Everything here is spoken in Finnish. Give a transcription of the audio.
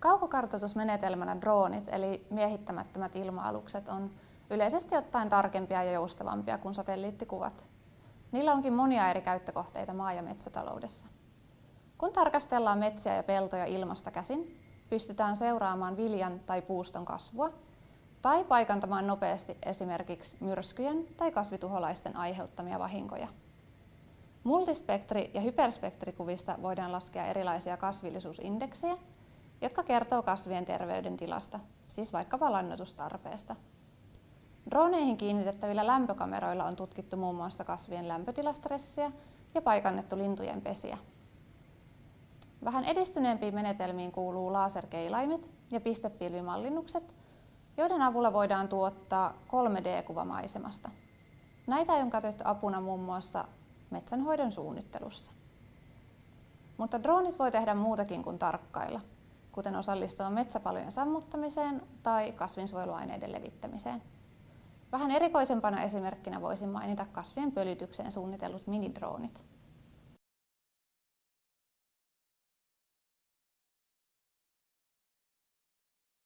Kaukokartoitusmenetelmänä droonit eli miehittämättömät ilma-alukset on yleisesti ottaen tarkempia ja joustavampia kuin satelliittikuvat. Niillä onkin monia eri käyttökohteita maa- ja metsätaloudessa. Kun tarkastellaan metsiä ja peltoja ilmasta käsin, pystytään seuraamaan viljan tai puuston kasvua tai paikantamaan nopeasti esimerkiksi myrskyjen tai kasvituholaisten aiheuttamia vahinkoja. Multispektri- ja hyperspektrikuvista voidaan laskea erilaisia kasvillisuusindeksejä, jotka kertoo kasvien terveydentilasta, siis vaikka lannoitustarpeesta. Droneihin kiinnitettävillä lämpökameroilla on tutkittu muun muassa kasvien lämpötilastressiä ja paikannettu lintujen pesiä. Vähän edistyneempiin menetelmiin kuuluu laserkeilaimet ja pistepilvimallinnukset, joiden avulla voidaan tuottaa 3D-kuva maisemasta. Näitä on käytetty apuna muun muassa metsänhoidon suunnittelussa. Mutta droonit voi tehdä muutakin kuin tarkkailla, kuten osallistua metsäpalojen sammuttamiseen tai kasvinsuojeluaineiden levittämiseen. Vähän erikoisempana esimerkkinä voisin mainita kasvien pölytykseen suunnitellut minidroonit.